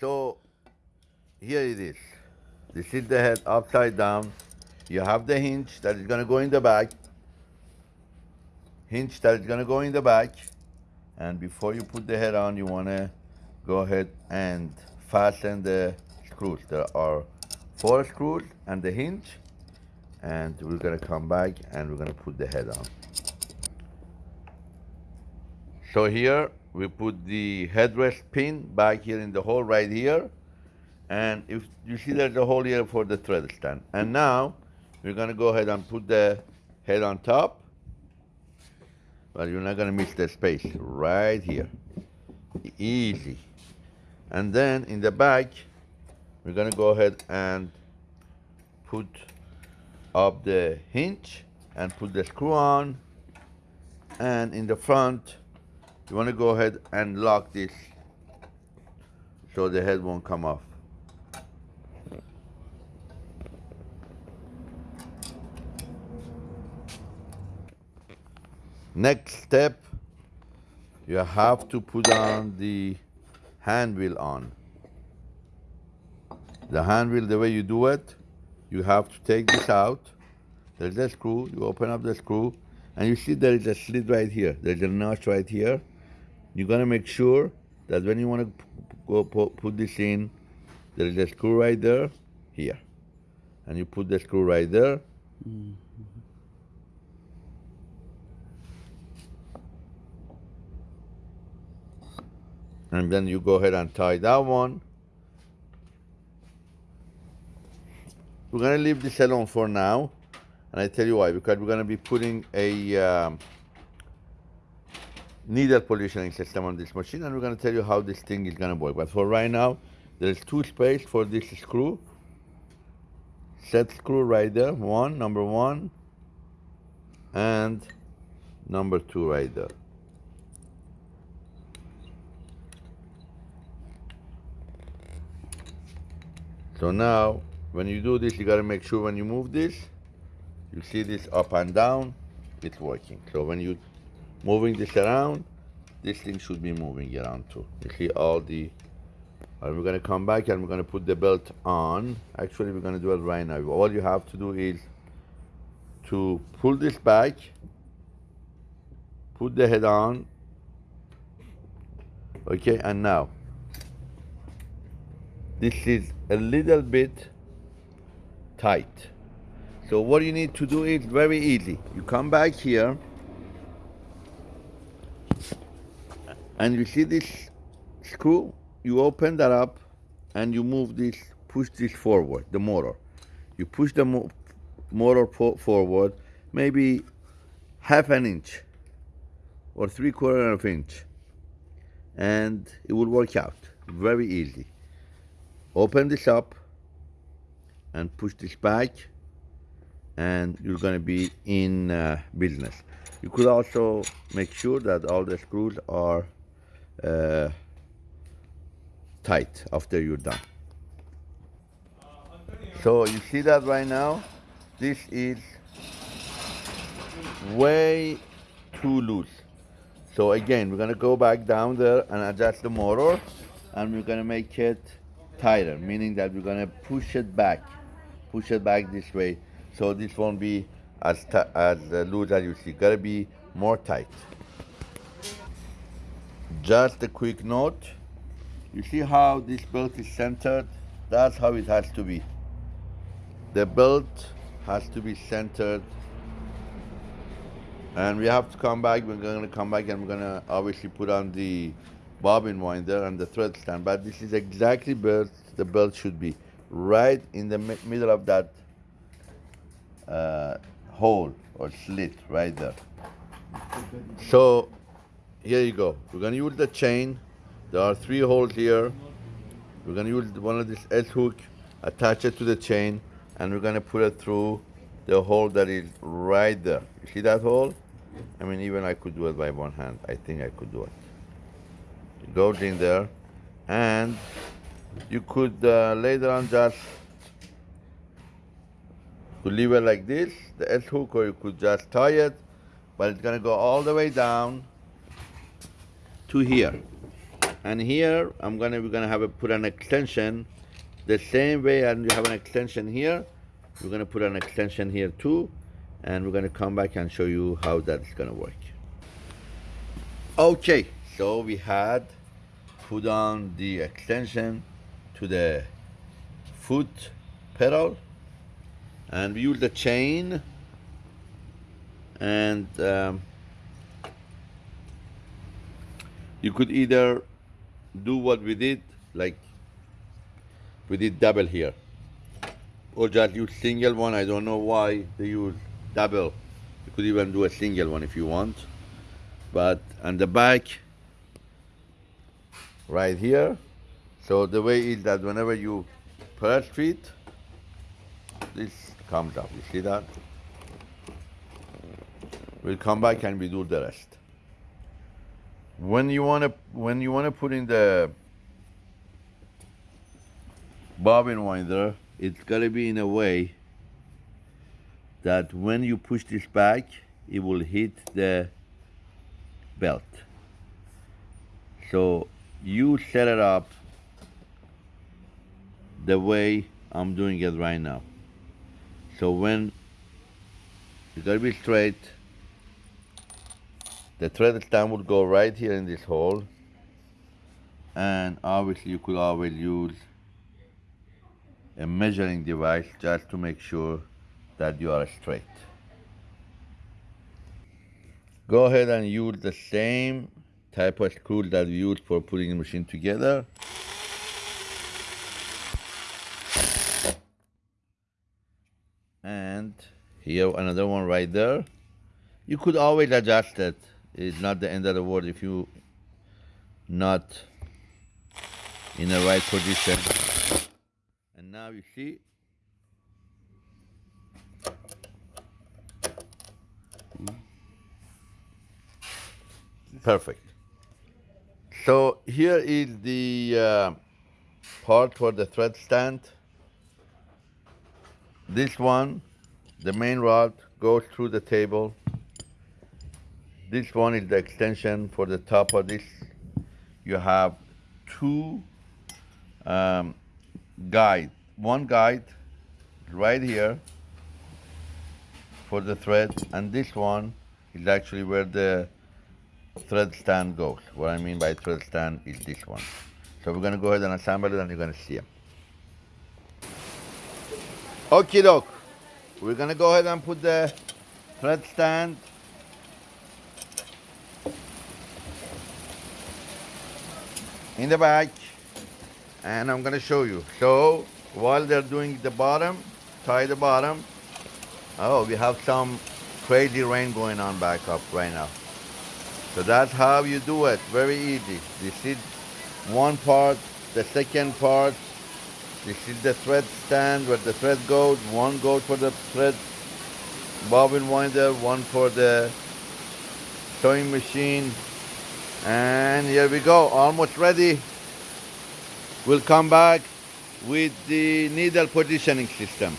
So here it is. This is the head upside down. You have the hinge that is gonna go in the back. Hinge that is gonna go in the back. And before you put the head on, you wanna go ahead and fasten the screws. There are four screws and the hinge. And we're gonna come back and we're gonna put the head on. So here we put the headrest pin back here in the hole right here. And if you see there's a hole here for the thread stand. And now we're gonna go ahead and put the head on top. But you're not gonna miss the space right here. Easy. And then in the back, we're gonna go ahead and put up the hinge and put the screw on. And in the front, you want to go ahead and lock this so the head won't come off. Next step, you have to put on the hand wheel on. The hand wheel, the way you do it, you have to take this out. There's a screw, you open up the screw, and you see there is a slit right here. There's a notch right here. You're gonna make sure that when you wanna go put this in, there is a screw right there, here. And you put the screw right there. Mm -hmm. And then you go ahead and tie that one. We're gonna leave this alone for now. And I tell you why, because we're gonna be putting a um, needle positioning system on this machine and we're going to tell you how this thing is going to work. But for right now, there's two space for this screw. Set screw right there, one, number one, and number two right there. So now, when you do this, you gotta make sure when you move this, you see this up and down, it's working. So when you moving this around, this thing should be moving around too. You see all the, and we're gonna come back and we're gonna put the belt on. Actually, we're gonna do it right now. All you have to do is to pull this back, put the head on, okay, and now, this is a little bit tight. So what you need to do is very easy. You come back here, and you see this screw you open that up and you move this push this forward the motor. You push the mo motor forward maybe half an inch or three quarter of an inch and it will work out very easy. Open this up and push this back and you're going to be in uh, business. You could also make sure that all the screws are uh, tight after you're done. So you see that right now, this is way too loose. So again, we're gonna go back down there and adjust the motor and we're gonna make it tighter, meaning that we're gonna push it back, push it back this way. So this won't be as, as loose as you see, gotta be more tight. Just a quick note. You see how this belt is centered? That's how it has to be. The belt has to be centered. And we have to come back. We're going to come back and we're going to obviously put on the bobbin winder and the thread stand. But this is exactly where the belt should be. Right in the middle of that uh, hole or slit right there. So here you go. We're gonna use the chain. There are three holes here. We're gonna use one of this S hook, attach it to the chain, and we're gonna put it through the hole that is right there. You see that hole? I mean, even I could do it by one hand. I think I could do it. It goes in there, and you could uh, later on just to leave it like this, the S hook, or you could just tie it, but it's gonna go all the way down to here. and here I'm gonna we're gonna have a put an extension the same way and you have an extension here we're gonna put an extension here too and we're gonna come back and show you how that's gonna work okay so we had put on the extension to the foot pedal and we use the chain and um, you could either do what we did like we did double here. Or just use single one. I don't know why they use double. You could even do a single one if you want. But on the back right here. So the way is that whenever you press it this comes up. You see that? We'll come back and we do the rest when you want to when you want to put in the bobbin winder it's got to be in a way that when you push this back it will hit the belt. So you set it up the way I'm doing it right now. So when it's got to be straight the thread stand would go right here in this hole and obviously you could always use a measuring device just to make sure that you are straight. Go ahead and use the same type of screw that we used for putting the machine together. And here another one right there. You could always adjust it it's not the end of the world if you not in the right position. And now you see Perfect. So here is the uh, part for the thread stand. This one, the main rod, goes through the table this one is the extension for the top of this. You have two um, guide. One guide right here for the thread, and this one is actually where the thread stand goes. What I mean by thread stand is this one. So we're gonna go ahead and assemble it and you're gonna see them. Okay, doke. We're gonna go ahead and put the thread stand in the back and I'm gonna show you. So while they're doing the bottom, tie the bottom. Oh, we have some crazy rain going on back up right now. So that's how you do it, very easy. This is one part, the second part, this is the thread stand where the thread goes. One goes for the thread bobbin winder, one for the sewing machine, and here we go, almost ready. We'll come back with the needle positioning system.